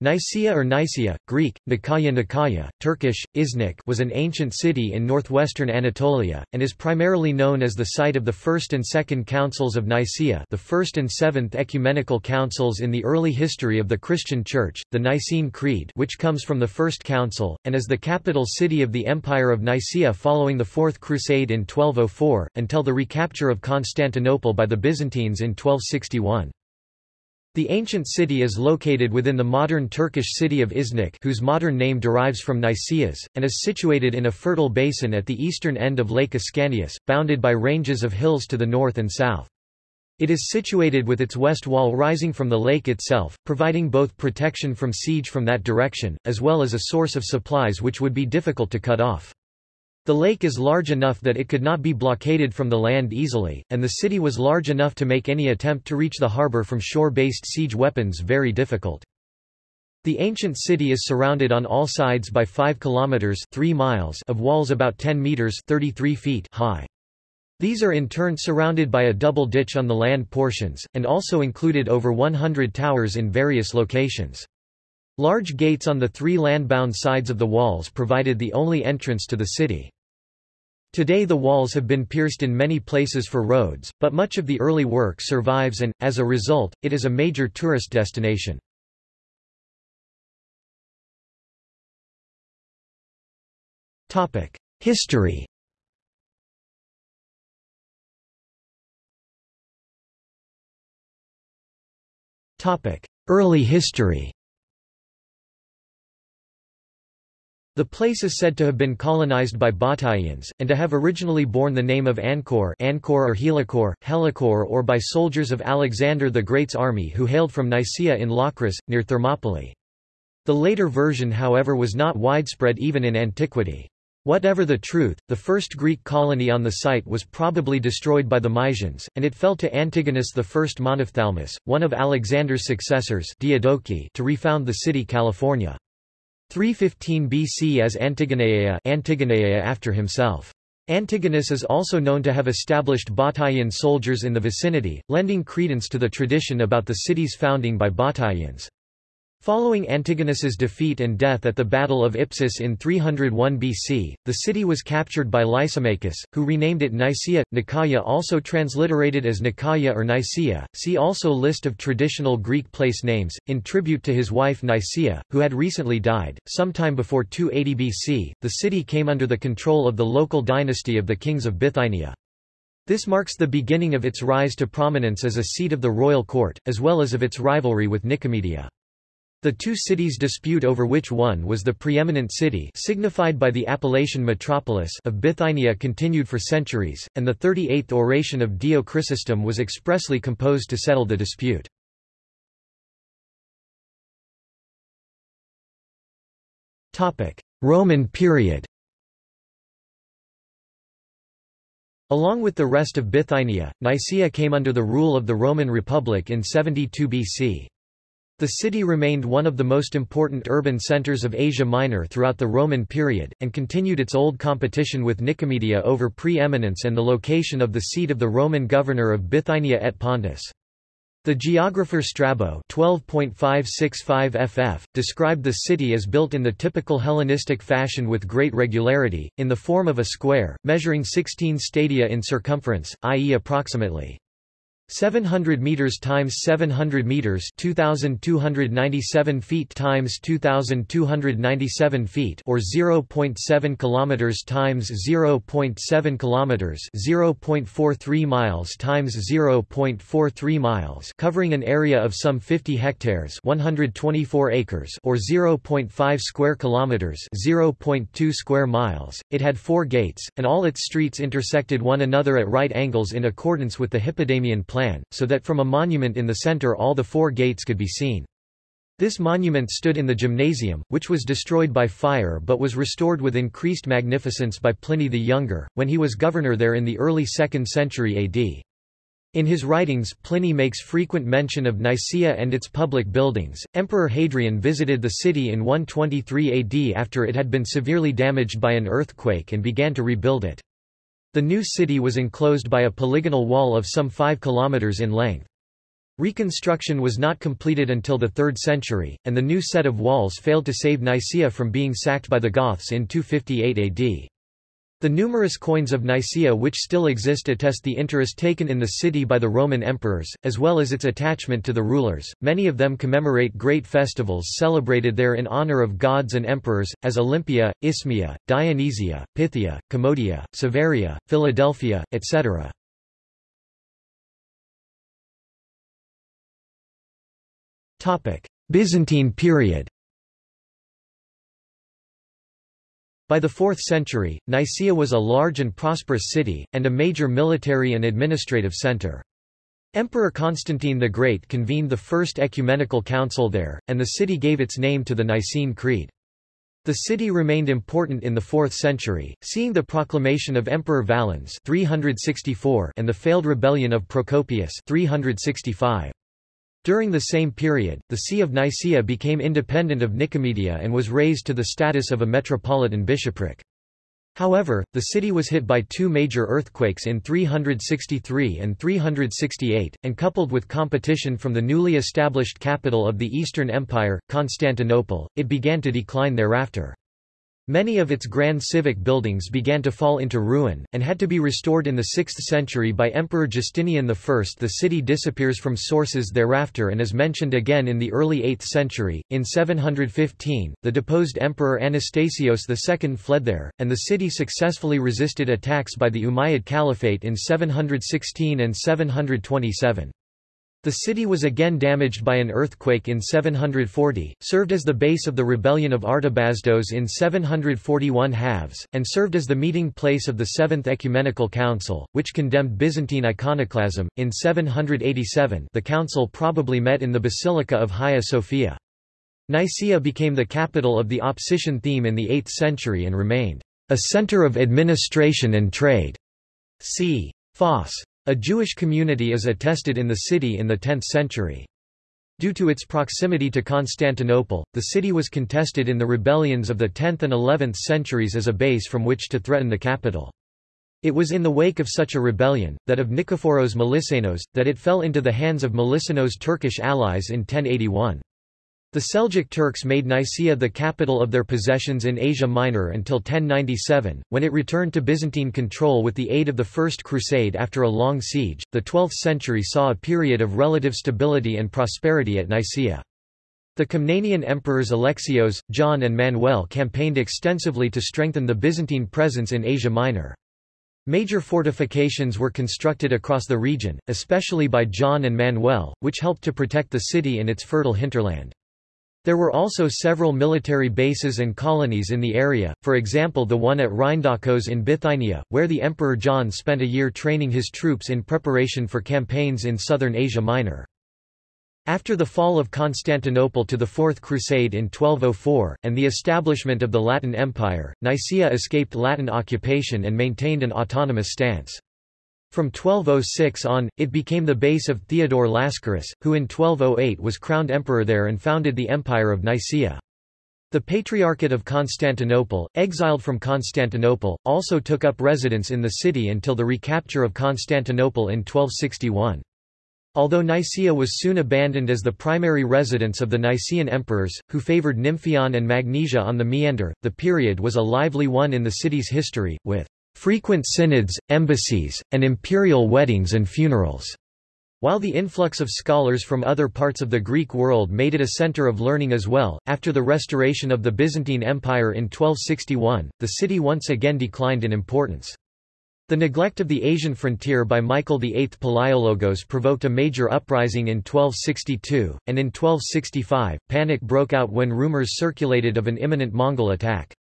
Nicaea or Nicaea, Greek, Nikaya Nikaya, Turkish, Iznik was an ancient city in northwestern Anatolia, and is primarily known as the site of the First and Second Councils of Nicaea the First and Seventh Ecumenical Councils in the early history of the Christian Church, the Nicene Creed which comes from the First Council, and as the capital city of the Empire of Nicaea following the Fourth Crusade in 1204, until the recapture of Constantinople by the Byzantines in 1261. The ancient city is located within the modern Turkish city of Iznik whose modern name derives from Nicaeas, and is situated in a fertile basin at the eastern end of Lake Ascanius, bounded by ranges of hills to the north and south. It is situated with its west wall rising from the lake itself, providing both protection from siege from that direction, as well as a source of supplies which would be difficult to cut off. The lake is large enough that it could not be blockaded from the land easily, and the city was large enough to make any attempt to reach the harbor from shore-based siege weapons very difficult. The ancient city is surrounded on all sides by 5 kilometers 3 miles of walls about 10 meters 33 feet high. These are in turn surrounded by a double ditch on the land portions, and also included over 100 towers in various locations. Large gates on the three land-bound sides of the walls provided the only entrance to the city. Today the walls have been pierced in many places for roads, but much of the early work survives and, as a result, it is a major tourist destination. History Early history The place is said to have been colonized by Batavians, and to have originally borne the name of Ancor Ancor or Helicor, Helicor or by soldiers of Alexander the Great's army who hailed from Nicaea in Locris, near Thermopylae. The later version however was not widespread even in antiquity. Whatever the truth, the first Greek colony on the site was probably destroyed by the Mysians, and it fell to Antigonus I Monophthalmus, one of Alexander's successors Diadochi, to refound the city California. 315 BC as Antigoneia, Antigoneia after himself. Antigonus is also known to have established Batavian soldiers in the vicinity, lending credence to the tradition about the city's founding by Batavians. Following Antigonus's defeat and death at the Battle of Ipsus in 301 BC, the city was captured by Lysimachus, who renamed it Nicaea. Nicaea also transliterated as Nicaea or Nicaea. See also List of traditional Greek place names, in tribute to his wife Nicaea, who had recently died. Sometime before 280 BC, the city came under the control of the local dynasty of the kings of Bithynia. This marks the beginning of its rise to prominence as a seat of the royal court, as well as of its rivalry with Nicomedia. The two cities dispute over which one was the preeminent city signified by the appellation metropolis of Bithynia continued for centuries, and the 38th oration of Dio Chrysostom was expressly composed to settle the dispute. Roman period Along with the rest of Bithynia, Nicaea came under the rule of the Roman Republic in 72 BC. The city remained one of the most important urban centers of Asia Minor throughout the Roman period, and continued its old competition with Nicomedia over pre-eminence and the location of the seat of the Roman governor of Bithynia et Pontus. The geographer Strabo 12.565 ff. described the city as built in the typical Hellenistic fashion with great regularity, in the form of a square, measuring 16 stadia in circumference, i.e. approximately 700 meters times 700 meters 2297 feet times 2297 feet or 0.7 kilometers times 0.7 kilometers 0.43 miles times 0.43 miles covering an area of some 50 hectares 124 acres or 0.5 square kilometers 0.2 square miles. It had four gates and all its streets intersected one another at right angles in accordance with the Hippodamian plan plan, so that from a monument in the center all the four gates could be seen. This monument stood in the gymnasium, which was destroyed by fire but was restored with increased magnificence by Pliny the Younger, when he was governor there in the early 2nd century AD. In his writings, Pliny makes frequent mention of Nicaea and its public buildings. Emperor Hadrian visited the city in 123 AD after it had been severely damaged by an earthquake and began to rebuild it. The new city was enclosed by a polygonal wall of some 5 kilometers in length. Reconstruction was not completed until the 3rd century, and the new set of walls failed to save Nicaea from being sacked by the Goths in 258 AD. The numerous coins of Nicaea which still exist attest the interest taken in the city by the Roman emperors, as well as its attachment to the rulers. Many of them commemorate great festivals celebrated there in honor of gods and emperors, as Olympia, Isthmia, Dionysia, Pythia, Commodia, Severia, Philadelphia, etc. Byzantine period By the 4th century, Nicaea was a large and prosperous city, and a major military and administrative center. Emperor Constantine the Great convened the First Ecumenical Council there, and the city gave its name to the Nicene Creed. The city remained important in the 4th century, seeing the proclamation of Emperor Valens 364 and the failed rebellion of Procopius 365. During the same period, the See of Nicaea became independent of Nicomedia and was raised to the status of a metropolitan bishopric. However, the city was hit by two major earthquakes in 363 and 368, and coupled with competition from the newly established capital of the Eastern Empire, Constantinople, it began to decline thereafter. Many of its grand civic buildings began to fall into ruin, and had to be restored in the 6th century by Emperor Justinian I. The city disappears from sources thereafter and is mentioned again in the early 8th century. In 715, the deposed Emperor Anastasios II fled there, and the city successfully resisted attacks by the Umayyad Caliphate in 716 and 727. The city was again damaged by an earthquake in 740, served as the base of the rebellion of Artabazdos in 741 halves, and served as the meeting place of the Seventh Ecumenical Council, which condemned Byzantine iconoclasm. In 787, the council probably met in the Basilica of Hagia Sophia. Nicaea became the capital of the Opsikion theme in the 8th century and remained a center of administration and trade. See Foss. A Jewish community is attested in the city in the 10th century. Due to its proximity to Constantinople, the city was contested in the rebellions of the 10th and 11th centuries as a base from which to threaten the capital. It was in the wake of such a rebellion, that of Nikephoros Melissenos, that it fell into the hands of Melissenos' Turkish allies in 1081. The Seljuk Turks made Nicaea the capital of their possessions in Asia Minor until 1097, when it returned to Byzantine control with the aid of the First Crusade after a long siege. The 12th century saw a period of relative stability and prosperity at Nicaea. The Komnenian emperors Alexios, John and Manuel campaigned extensively to strengthen the Byzantine presence in Asia Minor. Major fortifications were constructed across the region, especially by John and Manuel, which helped to protect the city and its fertile hinterland. There were also several military bases and colonies in the area, for example the one at Rhindakos in Bithynia, where the Emperor John spent a year training his troops in preparation for campaigns in southern Asia Minor. After the fall of Constantinople to the Fourth Crusade in 1204, and the establishment of the Latin Empire, Nicaea escaped Latin occupation and maintained an autonomous stance. From 1206 on, it became the base of Theodore Lascaris, who in 1208 was crowned emperor there and founded the Empire of Nicaea. The Patriarchate of Constantinople, exiled from Constantinople, also took up residence in the city until the recapture of Constantinople in 1261. Although Nicaea was soon abandoned as the primary residence of the Nicaean emperors, who favored Nymphion and Magnesia on the Meander, the period was a lively one in the city's history, with frequent synods, embassies, and imperial weddings and funerals. While the influx of scholars from other parts of the Greek world made it a center of learning as well, after the restoration of the Byzantine Empire in 1261, the city once again declined in importance. The neglect of the Asian frontier by Michael VIII Palaiologos provoked a major uprising in 1262, and in 1265, panic broke out when rumors circulated of an imminent Mongol attack.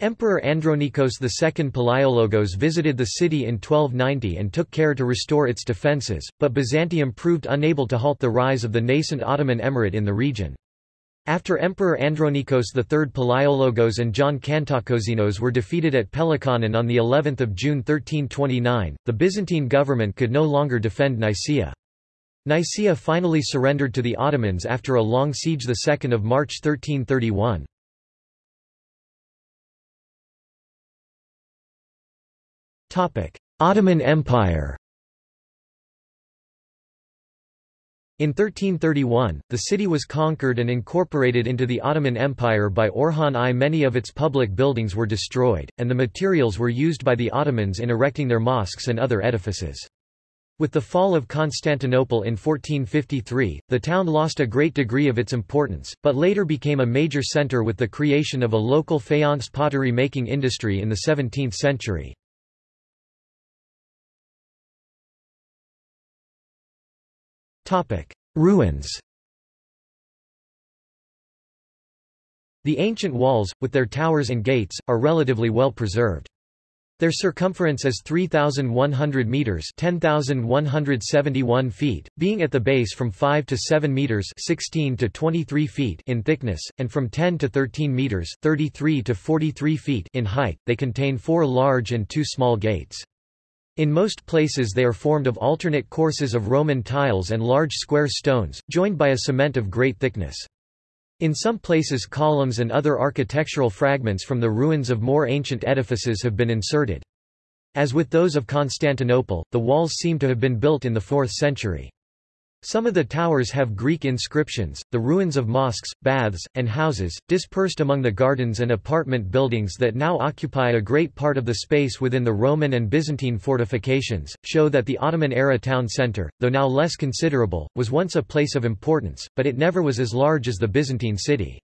Emperor Andronikos II Palaiologos visited the city in 1290 and took care to restore its defences, but Byzantium proved unable to halt the rise of the nascent Ottoman Emirate in the region. After Emperor Andronikos III Palaiologos and John Kantakouzenos were defeated at Pelikanon on of June 1329, the Byzantine government could no longer defend Nicaea. Nicaea finally surrendered to the Ottomans after a long siege 2 March 1331. Ottoman Empire In 1331, the city was conquered and incorporated into the Ottoman Empire by Orhan I. Many of its public buildings were destroyed, and the materials were used by the Ottomans in erecting their mosques and other edifices. With the fall of Constantinople in 1453, the town lost a great degree of its importance, but later became a major center with the creation of a local faience pottery making industry in the 17th century. Ruins The ancient walls, with their towers and gates, are relatively well preserved. Their circumference is 3,100 meters (10,171 feet), being at the base from 5 to 7 meters (16 to 23 feet) in thickness, and from 10 to 13 meters (33 to 43 feet) in height. They contain four large and two small gates. In most places they are formed of alternate courses of Roman tiles and large square stones, joined by a cement of great thickness. In some places columns and other architectural fragments from the ruins of more ancient edifices have been inserted. As with those of Constantinople, the walls seem to have been built in the 4th century. Some of the towers have Greek inscriptions. The ruins of mosques, baths, and houses, dispersed among the gardens and apartment buildings that now occupy a great part of the space within the Roman and Byzantine fortifications, show that the Ottoman-era town centre, though now less considerable, was once a place of importance, but it never was as large as the Byzantine city.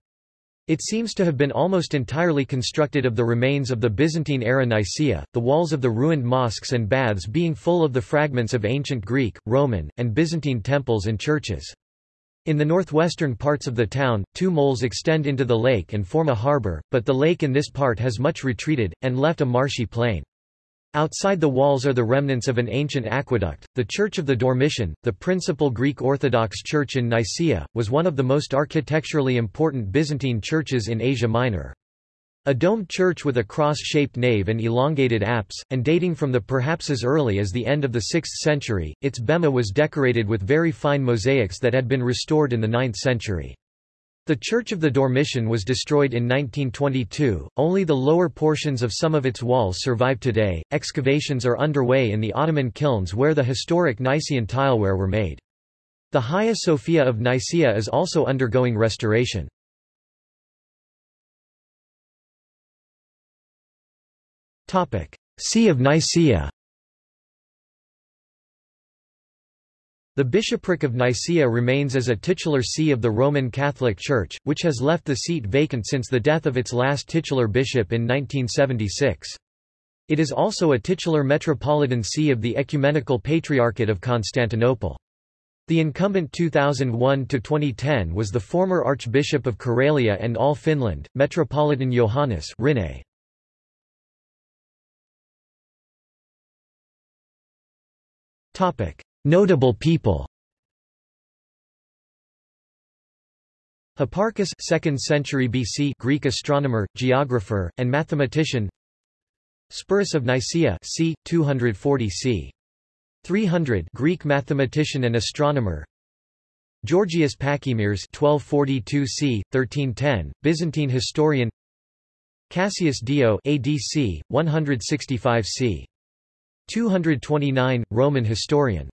It seems to have been almost entirely constructed of the remains of the Byzantine-era Nicaea, the walls of the ruined mosques and baths being full of the fragments of ancient Greek, Roman, and Byzantine temples and churches. In the northwestern parts of the town, two moles extend into the lake and form a harbour, but the lake in this part has much retreated, and left a marshy plain. Outside the walls are the remnants of an ancient aqueduct. The Church of the Dormition, the principal Greek Orthodox church in Nicaea, was one of the most architecturally important Byzantine churches in Asia Minor. A domed church with a cross-shaped nave and elongated apse, and dating from the perhaps as early as the end of the 6th century, its bema was decorated with very fine mosaics that had been restored in the 9th century. The Church of the Dormition was destroyed in 1922, only the lower portions of some of its walls survive today. Excavations are underway in the Ottoman kilns where the historic Nicaean tileware were made. The Hagia Sophia of Nicaea is also undergoing restoration. See of Nicaea The bishopric of Nicaea remains as a titular see of the Roman Catholic Church, which has left the seat vacant since the death of its last titular bishop in 1976. It is also a titular metropolitan see of the Ecumenical Patriarchate of Constantinople. The incumbent 2001–2010 was the former Archbishop of Karelia and all Finland, Metropolitan Johannes Rinne. Notable people Hipparchus 2nd century BC Greek astronomer, geographer, and mathematician Sporus of Nicaea c. 240 c. 300 Greek mathematician and astronomer Georgius Pachymeres 1242 c. 1310, Byzantine historian Cassius Dio ADC, 165 c. 229, Roman historian